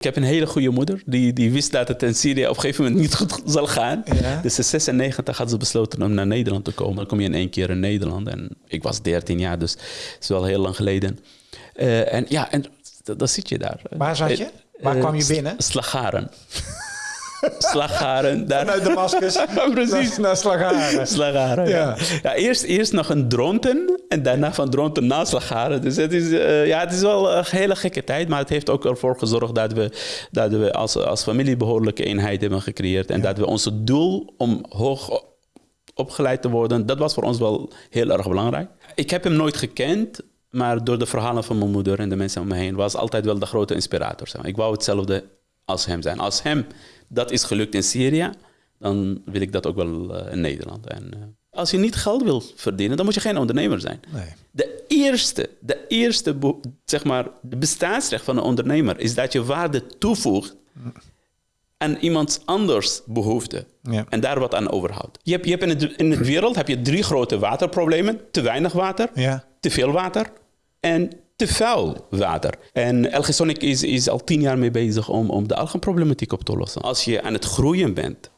Ik heb een hele goede moeder. Die, die wist dat het in Syrië op een gegeven moment niet goed zal gaan. Ja. Dus in 96 had ze besloten om naar Nederland te komen. Dan kom je in één keer in Nederland. En ik was 13 jaar, dus het is wel heel lang geleden. Eh, en ja, en dan zit je daar. Waar zat je? Waar Eh, kwam je Sla- binnen? Slagharen. Slagharen. Daar. Vanuit Damascus Precies. naar, naar Slagharen. Slagharen, ja. Ja. ja. eerst, eerst nog een Dronten en daarna van Dronten naar Slagharen. Dus het is, eh, ja, het is wel een hele gekke tijd, maar het heeft ook ervoor gezorgd dat we, dat we als, als familie behoorlijke eenheid hebben gecreëerd. En dat we ons doel om hoog opgeleid te worden, dat was voor ons wel heel erg belangrijk. Ik heb hem nooit gekend, maar door de verhalen van mijn moeder en de mensen om me heen was altijd wel de grote inspirator. zeg maar. Ik wou hetzelfde als hem zijn. Als hem dat is gelukt in Syrië, dan wil ik dat ook wel eh, in Nederland. En, eh, als je niet geld wil verdienen, dan moet je geen ondernemer zijn. Nee. De eerste, de eerste zeg maar, de bestaansrecht van een ondernemer is dat je waarde toevoegt aan iemands anders behoefte. Ja. En daar wat aan overhoudt. Je hebt, je hebt in, de, in de wereld heb je drie grote waterproblemen. Te weinig water, Ja. te veel water en te vuil water. En Elgesonic is, is al tien jaar mee bezig om, om de algenproblematiek op te lossen. Als je aan het groeien bent,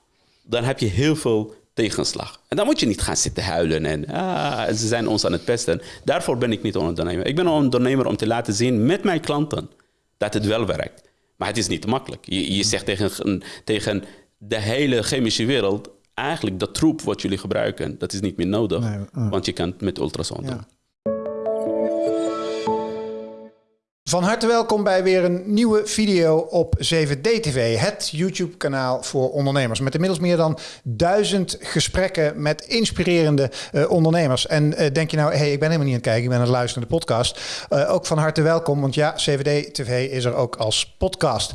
dan heb je heel veel tegenslag. En dan moet je niet gaan zitten huilen en ah, ze zijn ons aan het pesten. Daarvoor ben ik niet een ondernemer. Ik ben een ondernemer om te laten zien met mijn klanten dat het wel werkt. Maar het is niet makkelijk. Je, je zegt tegen, tegen de hele chemische wereld... eigenlijk dat troep wat jullie gebruiken, dat is niet meer nodig. Nee. Want je kan het met ultrasound doen. Ja. Van harte welkom bij weer een nieuwe video op 7D-TV, het YouTube-kanaal voor ondernemers. Met inmiddels meer dan duizend gesprekken met inspirerende eh, ondernemers. En eh, denk je nou, hey, ik ben helemaal niet aan het kijken, ik ben aan het luisteren naar de podcast. Eh, ook van harte welkom, want ja, 7D-TV is er ook als podcast.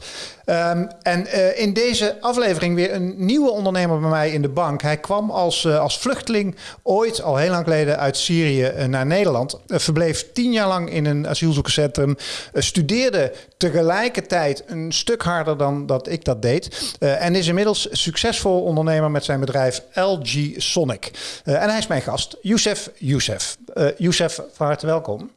Ehm, en eh, in deze aflevering weer een nieuwe ondernemer bij mij in de bank. Hij kwam als, eh, als vluchteling ooit, al heel lang geleden, uit Syrië eh, naar Nederland. Verbleef tien jaar lang in een asielzoekerscentrum. studeerde tegelijkertijd een stuk harder dan dat ik dat deed. en is inmiddels succesvol ondernemer met zijn bedrijf LG Sonic. En hij is mijn gast, Youssef Youssef. Youssef, van harte welkom.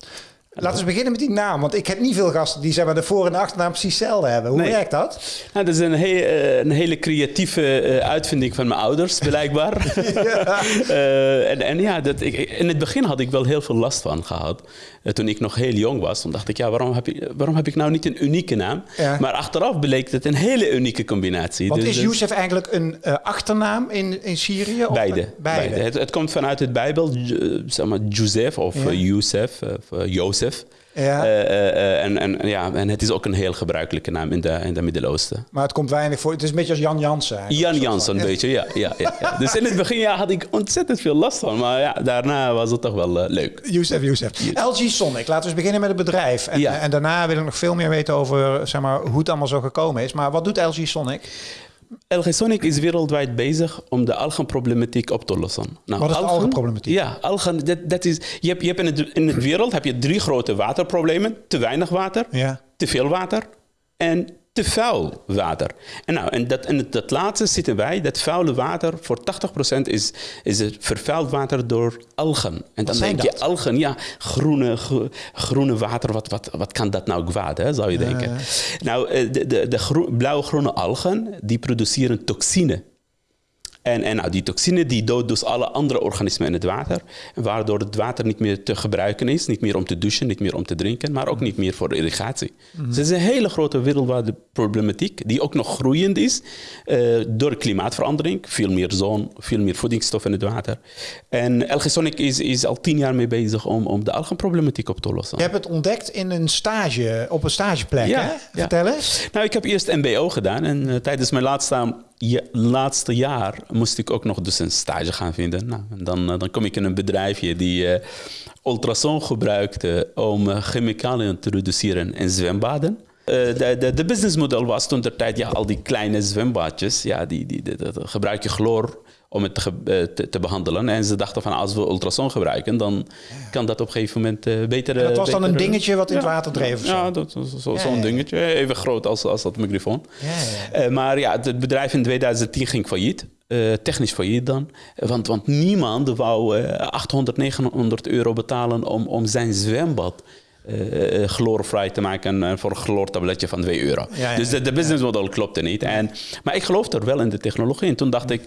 Laten we beginnen met die naam, want ik heb niet veel gasten die zeg maar, de voor- en achternaam precies hetzelfde hebben. Hoe Nee. werkt dat? Nou, dat is een, he- eh, een hele creatieve eh, uitvinding van mijn ouders, blijkbaar. Eh, en, en ja, dat, ik, in het begin had ik wel heel veel last van gehad. Eh, toen ik nog heel jong was, toen dacht ik, ja, waarom heb ik, waarom heb ik nou niet een unieke naam? Ja. Maar achteraf bleek het een hele unieke combinatie. Want Dus, is eh, Youssef eigenlijk een achternaam in, in Syrië? Of Beide. een- beide. beide. Het, het komt vanuit het Bijbel, zeg maar Joseph of Youssef of eh, Jozef. Ja. Eh, eh, eh, en, en, ja, en het is ook een heel gebruikelijke naam in de, in de Midden-Oosten. Maar het komt weinig voor. Het is een beetje als Jan Jansen. Jan Een Jansen, van- weet je, ja, ja, ja, ja. Dus in het begin ja, had ik ontzettend veel last van. Maar ja, daarna was het toch wel leuk. Youssef, Youssef. LG Sonic. Laten we eens beginnen met het bedrijf. En, Ja. en daarna wil ik nog veel meer weten over zeg maar, hoe het allemaal zo gekomen is. Maar wat doet LG Sonic? LG Sonic is wereldwijd bezig om de algenproblematiek op te lossen. Nou, Wat is de algenproblematiek? Ja, algen, dat, dat is, je hebt, je hebt in, het, in de wereld heb je drie grote waterproblemen. Te weinig water, Ja. te veel water en te vuil water. En, nou, en dat, het, dat laatste zitten wij, dat vuile water, voor 80% is, is het vervuild water door algen. En dan denk je, algen, ja, groene, gro- groene water, wat, wat, wat kan dat nou kwaad, hè, zou je denken. Nou, eh, de, de, de gro- blauw-groene algen, die produceren toxine. En, en nou, die toxine die doodt dus alle andere organismen in het water. Waardoor het water niet meer te gebruiken is. Niet meer om te douchen, niet meer om te drinken. Maar ook niet meer voor irrigatie. Dus het is een hele grote wereldwijde problematiek. Die ook nog groeiend is. eh, door klimaatverandering. Veel meer zon, veel meer voedingsstof in het water. En LG Sonic is, is al tien jaar mee bezig om, om de algenproblematiek op te lossen. Je hebt het ontdekt in een stage, op een stageplek. Ja, hè? ja. Vertel eens. Nou, ik heb eerst MBO gedaan en eh, tijdens mijn laatste, ja, laatste jaar moest ik ook nog dus een stage gaan vinden. Nou, dan, eh, dan kom ik in een bedrijfje die eh ultrasoon gebruikte om eh, chemicaliën te reduceren in zwembaden. Eh, de, de, de businessmodel was toen de tijd, ja, al die kleine zwembadjes, ja, die, die, die- die- gebruik je chloor om het te, eh, te, te behandelen. En ze dachten van, als we ultrasoon gebruiken, dan kan dat op een gegeven moment eh, beter... En dat eh, was dan een dingetje wat in het water dreef zo? Ja, dat zo- zo'n ja. dingetje. Even groot als, als dat microfoon. Ja, ja. Eh, maar ja, het bedrijf in 2010 ging failliet. Technisch failliet dan. Want, want niemand wou eh, 800, 900 euro betalen om, om zijn zwembad uh, chloorvrij te maken voor een chloortabletje van 2 euro. dus de, de businessmodel klopte niet. En, maar ik geloof er wel in de technologie. En toen dacht ik,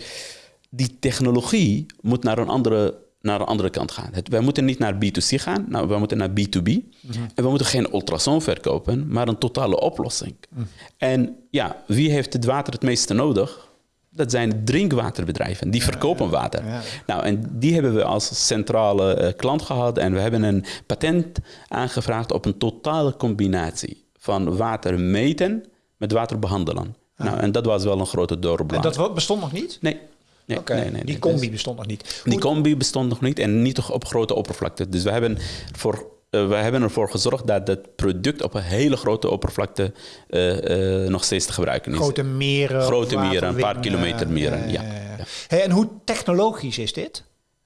die technologie moet naar een andere naar de andere kant gaan. Het, wij moeten niet naar B2C gaan, nou, we moeten naar B2B. Mhm. En we moeten geen ultrasoon verkopen, maar een totale oplossing. Mhm. En ja, wie heeft het water het meeste nodig? Dat zijn drinkwaterbedrijven, die verkopen water. Nou, en die hebben we als centrale uh, klant gehad en we hebben een patent aangevraagd op een totale combinatie van water meten met water behandelen. Nou, en dat was wel een grote doorbraak. En dat bestond nog niet? Nee. Nee, nee, nee, die combi bestond nog niet. Die combi bestond nog niet en niet op grote oppervlakte. Dus we hebben, voor, uh, we hebben ervoor gezorgd dat het product op een hele grote oppervlakte uh, uh, nog steeds te gebruiken is. Grote meren. Grote meren, een paar kilometer meren. Ja, ja. Hey, en hoe technologisch is dit?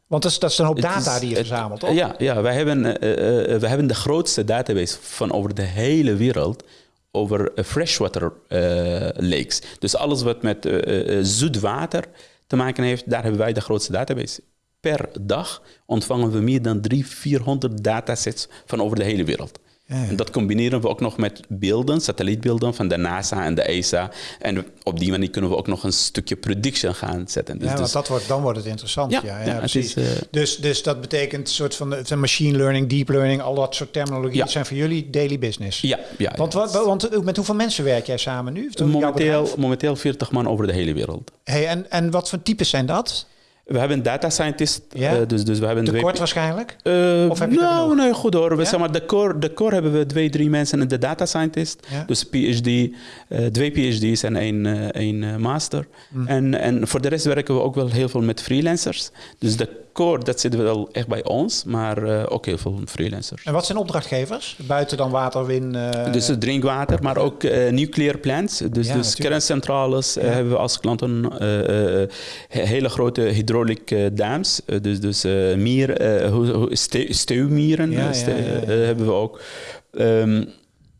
Want dat is, dat is een hoop data is, die je verzamelt, toch? Ja, ja wij, hebben, we hebben de grootste database van over de hele wereld over freshwater lakes. Dus alles wat met zoet water te maken heeft, daar hebben wij de grootste database. Per dag ontvangen we meer dan 300, 400 datasets van over de hele wereld. En dat combineren we ook nog met beelden, satellietbeelden van de NASA en de ESA. En op die manier kunnen we ook nog een stukje prediction gaan zetten. Dus, ja, want dat wordt, dan wordt het interessant. Ja, ja, precies. Is, uh, dus, dus dat betekent een soort van de, machine learning, deep learning, al dat soort terminologie zijn voor jullie daily business. Ja, ja. Want, wat, want met hoeveel mensen werk jij samen nu? Momenteel, momenteel 40 man over de hele wereld. Hey, en, en wat voor types zijn dat? We hebben een data scientist. Ja? Uh, dus, dus we hebben de kort waarschijnlijk? Uh, of heb je nou, nee, goed hoor. We, zeg maar, de, core, de core hebben we twee, drie mensen en de data scientist. Ja? Dus PhD, uh, twee PhD's en één, één master. Mm. En, en voor de rest werken we ook wel heel veel met freelancers. Dus de core, dat zit wel echt bij ons, maar uh, ook heel veel freelancers. En wat zijn opdrachtgevers? Buiten dan water, wind? Uh... Dus drinkwater, maar ook uh, nuclear plants. Dus, ja, dus kerncentrales ja. hebben we als klanten. hele grote hydraulic dams. dus dus mier, steeuwmieren hebben we ook. Um,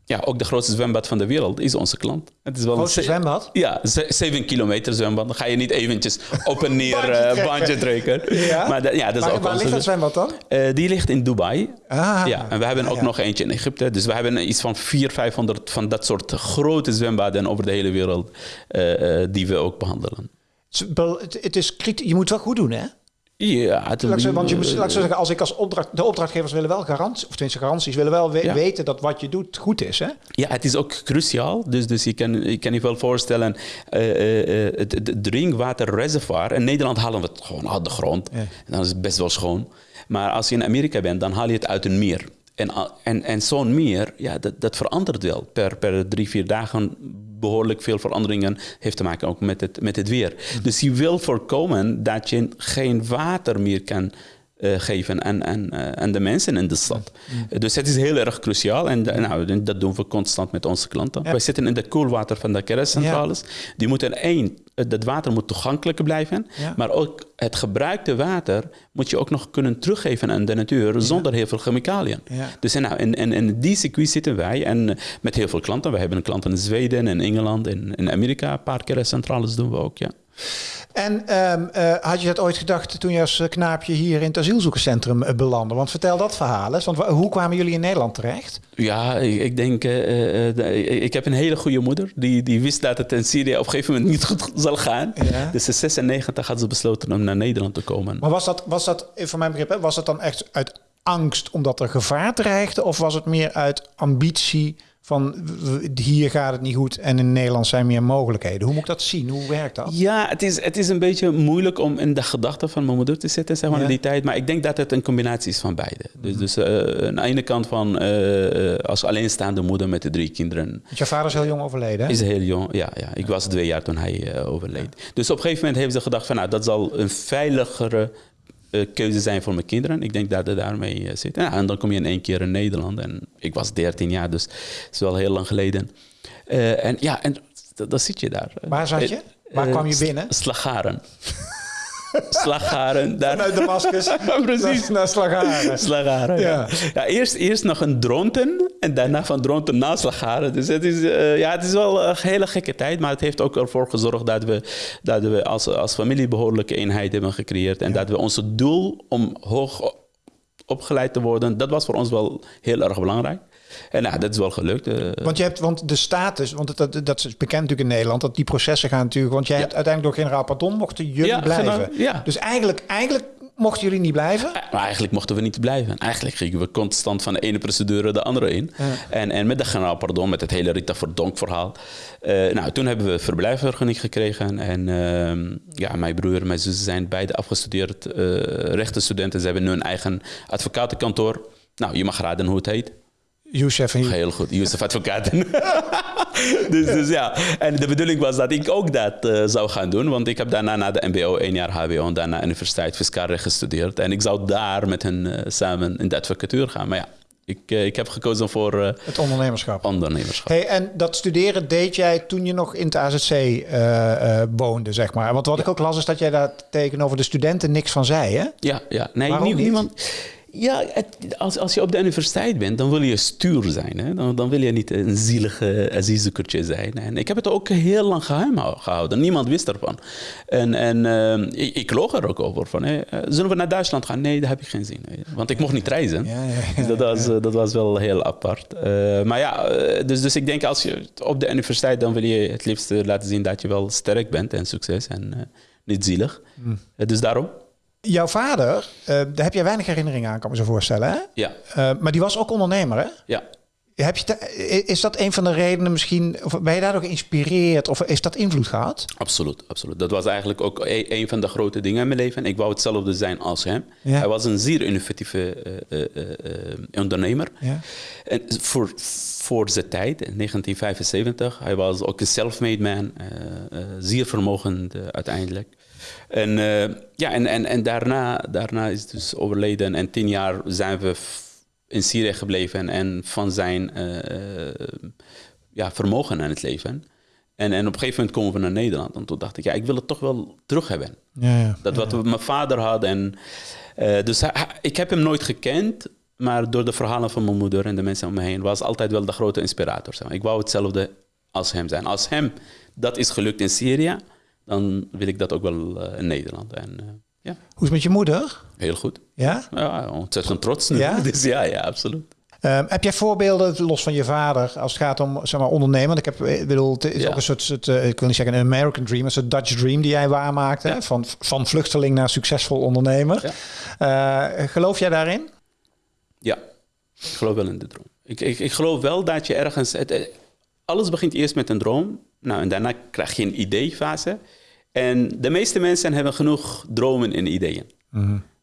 ja, ook de grootste zwembad van de wereld is onze klant. Het is wel grootste zwembad? Ja, 7 kilometer zwembad. Dan ga je niet eventjes op en neer uh, bandje trekken. ja? Maar ja, dat is ook waar ligt dat zwembad dan? Uh, die ligt in Dubai. Ah, ja, en we hebben ook nog eentje in Egypte. Dus we hebben iets van 400, 500 van dat soort grote zwembaden over de hele wereld uh, die we ook behandelen. Het is je moet het wel goed doen, hè? Ja, het, want je moet, laat zeggen, als ik als opdracht, de opdrachtgevers willen wel garanties, of tenminste garanties, willen wel weten dat wat je doet goed is. Hè? Ja, het is ook cruciaal. Dus, dus je, kan, je kan je wel voorstellen, uh, uh, het, drinkwaterreservoir, in Nederland halen we het gewoon uit de grond. En dan is het best wel schoon. Maar als je in Amerika bent, dan haal je het uit een meer. En, en, en zo'n meer, ja, dat, dat verandert wel. Per, per drie, vier dagen behoorlijk veel veranderingen heeft te maken ook met het, met het weer. Dus je wil voorkomen dat je geen water meer kan uh, geven aan, aan, uh, aan de mensen in de stad. Mm. Dus het is heel erg cruciaal en nou, dat doen we constant met onze klanten. Ja. Wij zitten in de koelwater van de kerncentrales. Ja. Die moeten één, dat water moet toegankelijk blijven, maar ook het gebruikte water moet je ook nog kunnen teruggeven aan de natuur zonder heel veel chemicaliën. Dus nou, in, in, in die circuit zitten wij en met heel veel klanten. We hebben klanten in Zweden en Engeland en in Amerika. Een paar kerncentrales doen we ook, ja. En um, uh, had je dat ooit gedacht toen je als eh, knaapje hier in het asielzoekerscentrum uh, belandde? Want vertel dat verhaal eens. Want hoe kwamen jullie in Nederland terecht? Ja, ik, ik denk, uh, ik heb een hele goede moeder. Die, die wist dat het in Syrië op een gegeven moment niet goed zal gaan. Ja. Dus in 96 had ze besloten om naar Nederland te komen. Maar was dat, was dat voor mijn begrip, was dat dan echt uit angst omdat er gevaar dreigde? Of was het meer uit ambitie van hier gaat het niet goed en in Nederland zijn meer mogelijkheden. Hoe moet ik dat zien? Hoe werkt dat? Ja, het is, het is een beetje moeilijk om in de gedachten van mijn moeder te zitten zeg maar, in die tijd. Maar ik denk dat het een combinatie is van beide. Dus, mhm. dus uh, aan de ene kant van uh, als alleenstaande moeder met de drie kinderen. Je vader is heel jong overleden? Is heel jong, ja. ja. Ik was twee jaar toen hij uh, overleed. Dus op een gegeven moment hebben ze gedacht van nou, dat zal een veiligere keuze zijn voor mijn kinderen. Ik denk dat het daarmee uh, zit. Ja, en dan kom je in één keer in Nederland. En ik was 13 jaar, dus het is wel heel lang geleden. Uh, en ja, en dan zit je daar. Waar zat je? Waar kwam je binnen? Slagaren. Slagharen. Daar. Vanuit Damascus Precies. naar, Slagharen. Slagharen, ja. ja. eerst, eerst nog een dronten en daarna van dronten naar Slagharen. Dus het is, uh, ja, het is wel een hele gekke tijd, maar het heeft ook ervoor gezorgd dat we, dat we als, als familie behoorlijke eenheid hebben gecreëerd. En dat we ons doel om hoog opgeleid te worden. Dat was voor ons wel heel erg belangrijk. En nou, dat is wel gelukt. eh. Want je hebt, want de status, want dat, dat is bekend natuurlijk in Nederland, dat die processen gaan natuurlijk, want jij hebt uiteindelijk door generaal pardon mochten jullie Ja, blijven. ja. Dus eigenlijk, eigenlijk mochten jullie niet blijven. Maar eigenlijk mochten we niet blijven. Eigenlijk gingen we constant van de ene procedure de andere in. En, en met de generaal pardon, met het hele Rita Verdonk verhaal. eh, nou, toen hebben we verblijfsvergunning gekregen. En ehm, ja, mijn broer en mijn zus zijn beide afgestudeerd eh rechtenstudenten. Ze hebben nu een eigen advocatenkantoor. Nou, je mag raden hoe het heet. Youssef en Heel goed, Youssef Advocaten. dus, dus ja, en de bedoeling was dat ik ook dat eh, zou gaan doen. Want ik heb daarna na de MBO één jaar HBO en daarna Universiteit Fiscaal Recht gestudeerd. En ik zou daar met hen eh, samen in de advocatuur gaan. Maar ja, ik, eh, ik heb gekozen voor het ondernemerschap. ondernemerschap. Hey, en dat studeren deed jij toen je nog in het AZC woonde, zeg maar. Want wat ik ook las is dat jij daar tegenover de studenten niks van zei, hè? Ja, ja. Nee, Waarom nie- niet? Ja, het- als, als je op de universiteit bent, dan wil je stuur zijn. Hè? Dan, dan wil je niet een zielige aziezoekertje zijn. En ik heb het ook heel lang geheim hou- gehouden. Niemand wist ervan. En, en ehm, ik, ik loog er ook over. Van, hè, eh, zullen we naar Duitsland gaan? Nee, daar heb ik geen zin in. Want ik mocht niet reizen. Ja, ja, ja, dus dat was, eh, dat was wel heel apart. Eh, maar ja, eh, dus, dus ik denk als je op de universiteit... dan wil je het liefst eh, laten zien dat je wel sterk bent en succes. En eh, niet zielig. Eh, dus daarom, Jouw vader, eh, daar heb jij weinig herinneringen aan, kan ik me zo voorstellen, hè? ja. Eh, maar die was ook ondernemer, hè? ja. Heb je te- is dat een van de redenen misschien, of ben je daardoor geïnspireerd, of heeft dat invloed gehad? Absoluut, absoluut. Dat was eigenlijk ook e- een van de grote dingen in mijn leven. Ik wou hetzelfde zijn als hem. Ja. Hij was een zeer innovatieve eh, ondernemer. Ja. En voor, voor zijn tijd, in 1975, hij was ook een self-made man, zeer vermogend uiteindelijk. En, eh, ja, en, en, en daarna, daarna is hij dus overleden en tien jaar zijn we in Syrië gebleven en van zijn eh, eh, ja, vermogen aan het leven. En, en op een gegeven moment komen we naar Nederland. En toen dacht ik, ja, ik wil het toch wel terug hebben. Ja, ja. Dat wat we- mijn vader had. En, dus hij- ik heb hem nooit gekend, maar door de verhalen van mijn moeder en de mensen om me heen was altijd wel de grote inspirator. zeg maar. Ik wou hetzelfde als hem zijn. Als hem dat is gelukt in Syrië, dan wil ik dat ook wel eh, in Nederland. En eh, ja, Hoe is het met je moeder? heel goed. Ja? Ja, ontzettend trots nu. Ja? Dus ja, ja, absoluut. Ehm, heb jij voorbeelden, los van je vader, als het gaat om zeg maar, ondernemen? Want ik heb, ik bedoel, het is Ja. ook een soort, soort eh, ik wil niet zeggen een American dream, een soort Dutch dream die jij waarmaakte. Van, van vluchteling naar succesvol ondernemer. Eh, geloof jij daarin? Ja, ik geloof wel in de droom. Ik, ik, ik geloof wel dat je ergens... Het, eh, alles begint eerst met een droom. Nou, en daarna krijg je een ideefase. En de meeste mensen hebben genoeg dromen en ideeën.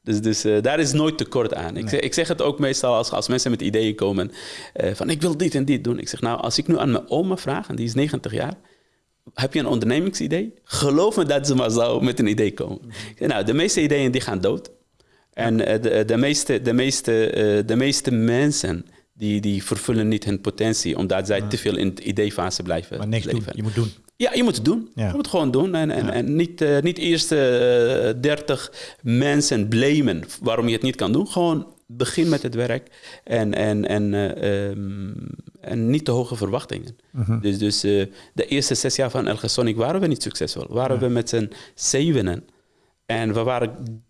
Dus, dus eh, daar is nooit tekort aan. Ik, zeg, ik zeg het ook meestal als, als mensen met ideeën komen... eh, van ik wil dit en dit doen. Ik zeg, nou, als ik nu aan mijn oma vraag... en die is 90 jaar... heb je een ondernemingsidee? Geloof me dat ze maar zou met een idee komen. Zeg, nou, de meeste ideeën die gaan dood. En eh, de, de, meeste, de, meeste, de meeste mensen die, die vervullen niet hun potentie, omdat zij te veel in de ideefase blijven Maar niks doen. leven. Je moet doen. Ja, je moet het doen. Ja. Je moet het gewoon doen. En, en, en niet, eh, niet eerst eh 30 mensen blamen waarom je het niet kan doen. Gewoon begin met het werk en, en, en, eh, ehm, en niet te hoge verwachtingen. Mhm. Dus, dus de eerste zes jaar van El Sonic waren we niet succesvol. Waren we met z'n zevenen. En we waren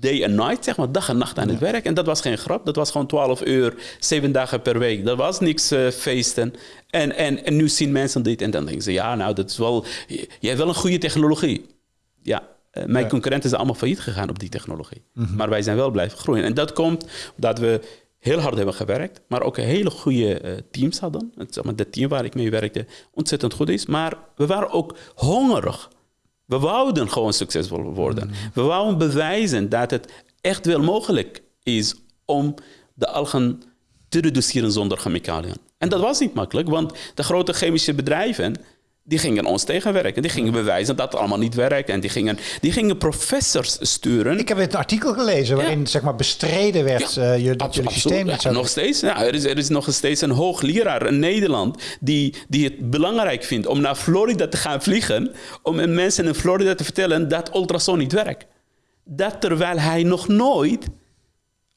day and night, zeg maar, dag en nacht aan het werk. En dat was geen grap, dat was gewoon 12 uur, zeven dagen per week. Dat was niks eh, feesten. En, en, en nu zien mensen dit en dan denken ze, ja, nou, dat is wel, jij hebt wel een goede technologie. Ja, eh, mijn Ja. concurrenten zijn allemaal failliet gegaan op die technologie. Maar wij zijn wel blijven groeien. En dat komt omdat we heel hard hebben gewerkt, maar ook een hele goede eh, teams hadden. Het, zeg maar, de team waar ik mee werkte ontzettend goed is. Maar we waren ook hongerig. We wouden gewoon succesvol worden. We wouden bewijzen dat het echt wel mogelijk is om de algen te reduceren zonder chemicaliën. En dat was niet makkelijk, want de grote chemische bedrijven die gingen ons tegenwerken. Die gingen bewijzen dat het allemaal niet werkt. En die gingen, die gingen professors sturen. Ik heb een artikel gelezen waarin zeg maar bestreden werd Ja, eh, je, dat jullie systeem Ja, zou nog steeds. Ja, er, is, er is nog steeds een hoogleraar in Nederland die, die het belangrijk vindt om naar Florida te gaan vliegen. Om mensen in Florida te vertellen dat ultrasoon niet werkt. Dat terwijl hij nog nooit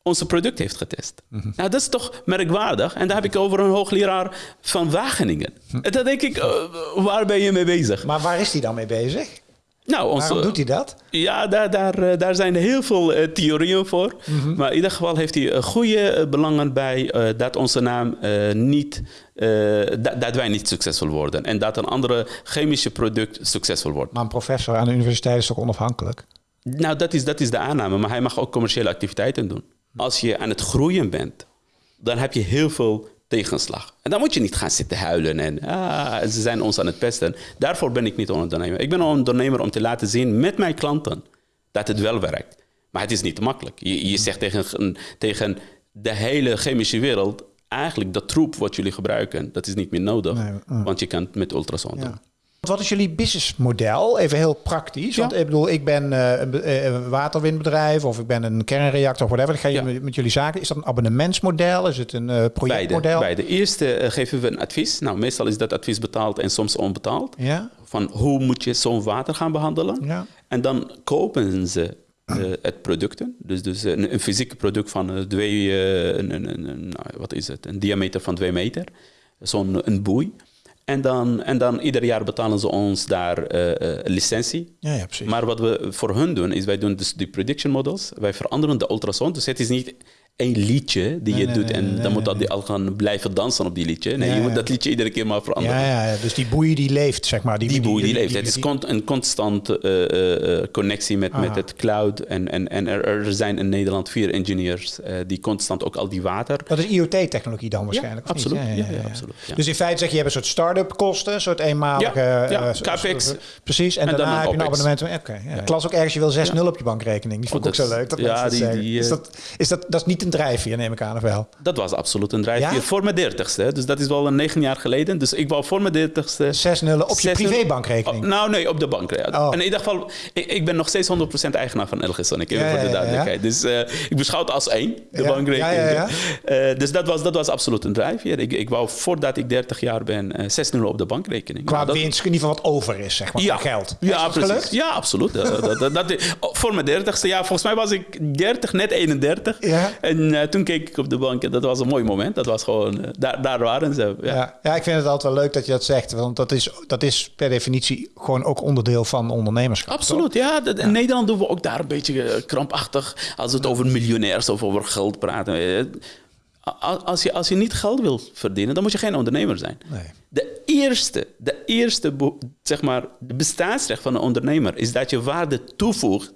onze product heeft getest. Mhm. Nou, dat is toch merkwaardig. En daar heb ik over een hoogleraar van Wageningen. Hm. En dan denk ik, eh, waar ben je mee bezig? Maar waar is die dan mee bezig? Nou, onze, Waarom doet hij dat? Ja, daar, daar, daar zijn heel veel uh, theorieën voor. Mhm. Maar in ieder geval heeft hij goede belangen bij dat onze naam niet, dat, dat, wij niet succesvol worden. En dat een andere chemische product succesvol wordt. Maar een professor aan de universiteit is toch onafhankelijk? Nou, dat is, dat is de aanname. Maar hij mag ook commerciële activiteiten doen. Als je aan het groeien bent, dan heb je heel veel tegenslag. En dan moet je niet gaan zitten huilen en ah, ze zijn ons aan het pesten. Daarvoor ben ik niet een ondernemer. Ik ben een ondernemer om te laten zien met mijn klanten dat het wel werkt. Maar het is niet makkelijk. Je, je zegt tegen, tegen de hele chemische wereld, eigenlijk dat troep wat jullie gebruiken, dat is niet meer nodig. Want je kan het met ultrasound doen. Wat is jullie businessmodel? Even heel praktisch. Want ik bedoel, ik ben uh, een waterwindbedrijf of ik ben een kernreactor of whatever. Dan ga je met, jullie zaken. Is dat een abonnementsmodel? Is het een uh, projectmodel? Bij de eerste uh, geven we een advies. Nou, meestal is dat advies betaald en soms onbetaald. Ja. Van hoe moet je zo'n water gaan behandelen? Ja. En dan kopen ze het producten. Dus, dus een, een fysiek product van twee, een, een, een, nou, wat is het? Een diameter van twee meter. Zo'n een boei. En dan, en dan ieder jaar betalen ze ons daar uh, licentie. Ja, ja, precies. Maar wat we voor hun doen, is wij doen dus die prediction models. Wij veranderen de ultrasound. Dus het is niet een liedje die je doet en dan moet dat die al gaan blijven dansen op die liedje. Nee, je moet dat liedje iedere keer maar veranderen. Ja, ja, dus die boei die leeft, zeg maar. Die, die boei die, leeft. het is een constante uh, uh, connectie met, met het cloud. En, en, en er, er zijn in Nederland vier engineers uh, die constant ook al die water... Dat is IoT-technologie dan waarschijnlijk? Ja, absoluut. Ja, absoluut Dus in feite zeg je, je hebt een soort start-up kosten, een soort eenmalige... Ja, capex. Precies, en, en daarna heb je een abonnement. Oké, okay. Klas ook ergens, je wil 6-0 op je bankrekening. Die vond ik ook zo leuk. Dat ja, die, die, is, dat, is, dat, dat is niet een drijfveer, neem ik aan wel? Dat was absoluut een drijfveer. Voor mijn dertigste. Dus dat is wel een negen jaar geleden. Dus ik wou voor mijn dertigste... Zes nullen op je privébankrekening? Oh, nou, nee, op de bank. Oh. En in ieder geval, ik, ik, ben nog steeds 100% eigenaar van LG Sonic. Ja, voor de duidelijkheid. Dus uh, ik beschouw het als één, de bankrekening. Uh, dus dat was, dat was absoluut een drijfveer. Ik, ik wou voordat ik 30 jaar ben, uh, zes nullen op de bankrekening. Qua nou, winst, in ieder geval wat over is, zeg maar, ja, geld. Ja, precies. Ja, absoluut. dat, dat, dat, voor mijn dertigste, ja, volgens mij was ik 30, net 31. En toen keek ik op de bank dat was een mooi moment. Dat was gewoon, eh, daar, daar waren ze. Ja. ja. Ja, ik vind het altijd wel leuk dat je dat zegt. Want dat is, dat is per definitie gewoon ook onderdeel van ondernemerschap. Absoluut, ja. In Nederland doen we ook daar een beetje eh, krampachtig. Als het over miljonairs of over geld praten. Eh, als je, als je niet geld wil verdienen, dan moet je geen ondernemer zijn. Nee. De eerste, de eerste zeg maar, de bestaansrecht van een ondernemer is dat je waarde toevoegt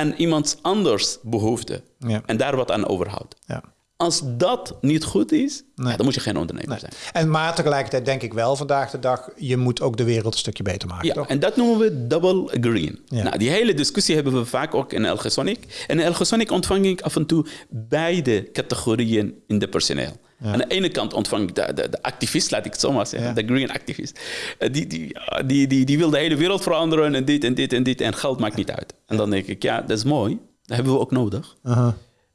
aan iemand anders behoefte. Ja. En daar wat aan overhoudt. Ja. Als dat niet goed is, dan moet je geen ondernemer zijn. En maar tegelijkertijd denk ik wel vandaag de dag, je moet ook de wereld een stukje beter maken. Ja, toch? en dat noemen we double green. Nou, die hele discussie hebben we vaak ook in Elgesonic. En in Elgesonic ontvang ik af en toe beide categorieën in de personeel. Aan de ene kant ontvang ik de, de, de, activist, laat ik het zo maar zeggen, de green activist. Eh, die, die, die, die, die wil de hele wereld veranderen en dit en dit en dit en geld maakt niet uit. En dan denk ik, ja, dat is mooi, dat hebben we ook nodig.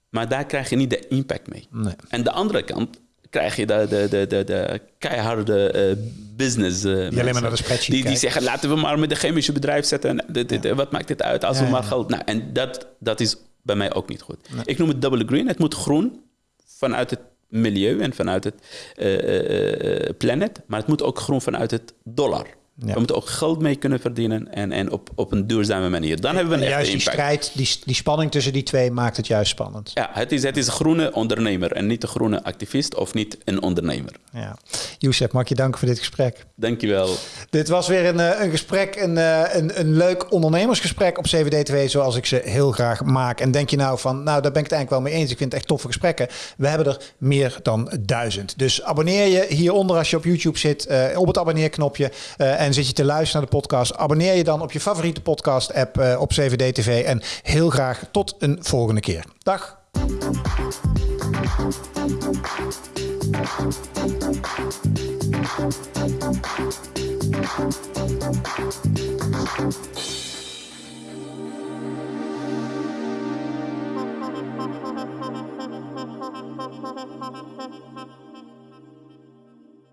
Maar daar krijg je niet de impact mee. Nee. En de andere kant krijg je de, de, de, de, de keiharde uh, business uh, die alleen maar naar de spreadsheet die, die zeggen, laten we maar met de chemische bedrijf zetten. En wat maakt dit uit als we maar geld... Nou, en dat, dat is bij mij ook niet goed. Ik noem het double green. Het moet groen vanuit het milieu en vanuit het uh, planet. Maar het moet ook groen vanuit het dollar. Ja. We moeten ook geld mee kunnen verdienen en, en op, op een duurzame manier. Dan hebben we een juist die strijd, die, die spanning tussen die twee maakt het juist spannend. Ja, het is, het is een groene ondernemer en niet een groene activist of niet een ondernemer. Ja. Youssef, mag je danken voor dit gesprek. Dankjewel. Dit was weer een, eh, een gesprek, een, eh, een, een leuk ondernemersgesprek op CVD2 zoals ik ze heel graag maak. En denk je nou van, nou daar ben ik het eigenlijk wel mee eens. Ik vind het echt toffe gesprekken. We hebben er meer dan duizend. Dus abonneer je hieronder als je op YouTube zit uh, op het abonneerknopje. Uh, en zit je te luisteren naar de podcast, abonneer je dan op je favoriete podcast-app uh, op CVD TV. En heel graag tot een volgende keer. Dag.